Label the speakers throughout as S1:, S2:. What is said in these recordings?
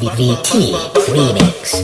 S1: VVT Remix.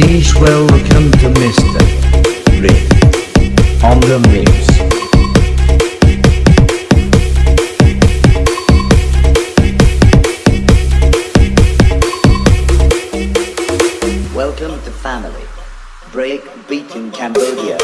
S2: Please welcome to Mr. Rick on the mix.
S3: Welcome to family. Break beat in Cambodia.